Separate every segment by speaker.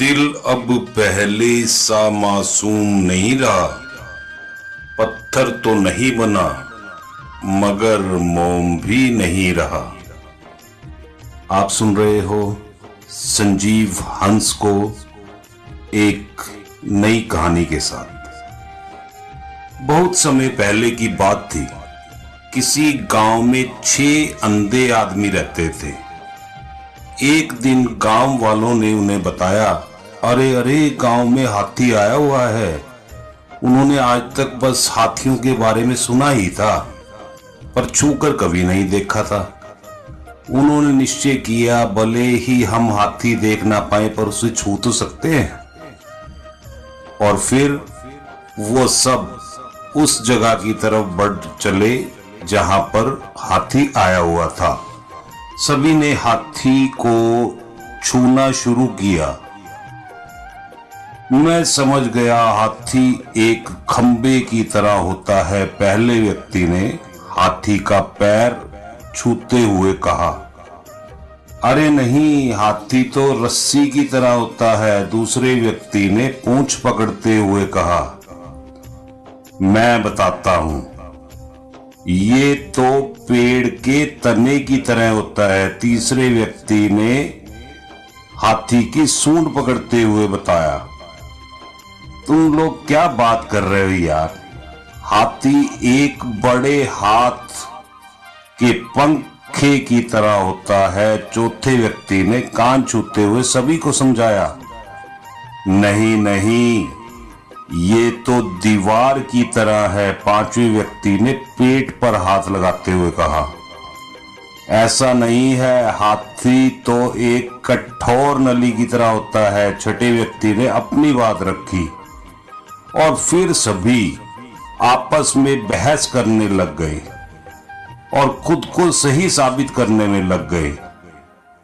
Speaker 1: दिल अब पहले सा मासूम नहीं रहा। पत्थर तो नहीं बना, मगर मोम भी नहीं रहा। आप सुन रहे हो संजीव हंस को एक नई कहानी के साथ। बहुत समय पहले की बात थी। किसी गाँव में छह अंधे आदमी रहते थे। एक दिन गाँव वालों ने उन्हें बताया अरे अरे, गाँव में हाथी आया हुआ है। उन्होंने आज तक बस हाथियों के बारे में सुना ही था, पर छूकर कभी नहीं देखा था। उन्होंने निश्चय किया, भले ही हम हाथी देख ना पाए, पर उसे छू तो सकते हैं। और फिर वो सब उस जगह की तरफ़ बढ़ चले, जहाँ पर हाथी आया हुआ था। सभी ने हाथी को छूना शुरू किया। मैं समझ गया हाथी एक खंबे की तरह होता है, पहले व्यक्ति ने हाथी का पैर छूते हुए कहा। अरे नहीं, हाथी तो रस्सी की तरह होता है, दूसरे व्यक्ति ने पूंछ पकड़ते हुए कहा। मैं बताता हूँ, ये तो पेड़ के तने की तरह होता है, तीसरे व्यक्ति ने हाथी की सूंड पकड़ते हुए बताया। तुम लोग क्या बात कर रहे हो यार? हाथी एक बड़े हाथ के पंखे की तरह होता है। चौथे व्यक्ति ने कान छूते हुए सभी को समझाया, नहीं नहीं, ये तो दीवार की तरह है। पाँचवें व्यक्ति ने पेट पर हाथ लगाते हुए कहा, ऐसा नहीं है। हाथी तो एक कठोर नली की तरह होता है। छठे व्यक्ति ने अपनी बात रखी और फिर सभी आपस में बहस करने लग गए और खुद को सही साबित करने में लग गए।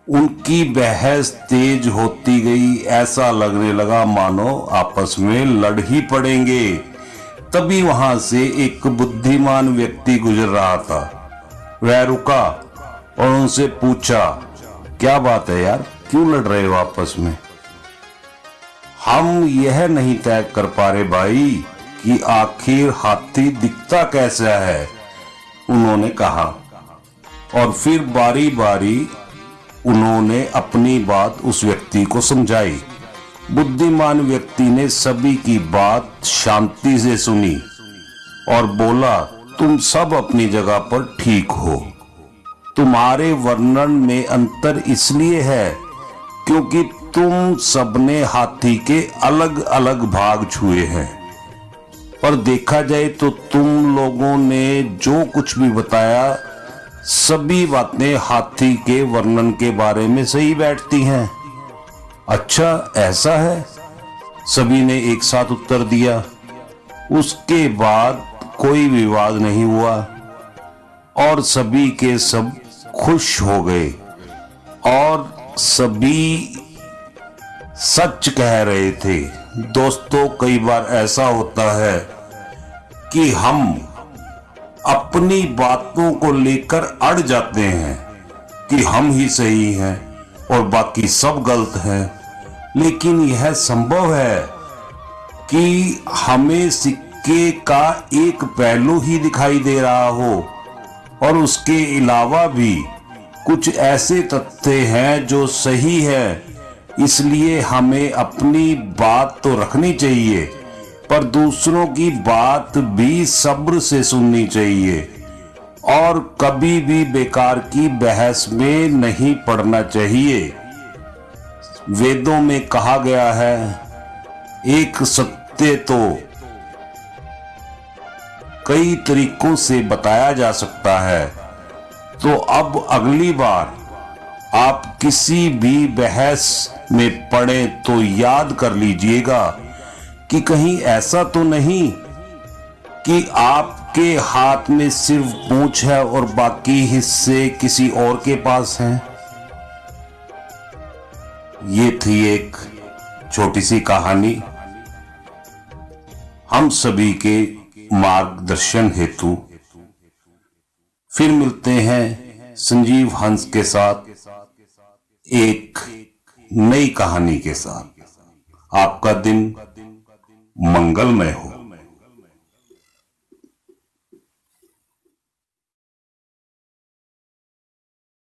Speaker 1: उनकी बहस तेज होती गई, ऐसा लगने लगा, मानो आपस में लड़ ही पड़ेंगे। तभी वहाँ से एक बुद्धिमान व्यक्ति गुजर रहा था। वह रुका और उनसे पूछा, क्या बात है यार? क्यों लड़ रहे हो आपस में? हम यह नहीं तय कर पा रहे भाई कि आखिर हाथी दिखता कैसा है, उन्होंने कहा। और फिर बारी बारी उन्होंने अपनी बात उस व्यक्ति को समझाई। बुद्धिमान व्यक्ति ने सभी की बात शांति से सुनी और बोला, तुम सब अपनी जगह पर ठीक हो। तुम्हारे वर्णन में अंतर इसलिए है क्योंकि तुम सबने हाथी के अलग अलग भाग छुए हैं। और देखा जाए तो तुम लोगों ने जो कुछ भी बताया, सभी बातें हाथी के वर्णन के बारे में सही बैठती हैं। अच्छा ऐसा है? सभी ने एक साथ उत्तर दिया। उसके बाद कोई विवाद नहीं हुआ और सभी के सब खुश हो गए और सभी सच कह रहे थे। दोस्तों, कई बार ऐसा होता है कि हम अपनी बातों को लेकर अड़ जाते हैं कि हम ही सही हैं और बाकी सब गलत हैं। लेकिन यह संभव है कि हमें सिक्के का एक पहलू ही दिखाई दे रहा हो और उसके अलावा भी कुछ ऐसे तथ्य हैं जो सही है इसलिए हमें अपनी बात तो रखनी चाहिए, पर दूसरों की बात भी सब्र से सुननी चाहिए। और कभी भी बेकार की बहस में नहीं पड़ना चाहिए। वेदों में कहा गया है, एक सत्य तो कई तरीकों से बताया जा सकता है। तो अब अगली बार आप किसी भी बहस में पड़े तो याद कर लीजिएगा कि कहीं ऐसा तो नहीं कि आपके हाथ में सिर्फ़ पूछ है और बाकी हिस्से किसी और के पास हैं? ये थी एक छोटी सी कहानी। हम सभी के मार्गदर्शन हेतु। फिर मिलते हैं संजीव हंस के साथ। एक नई कहानी के साथ। आपका दिन मंगलमय हो।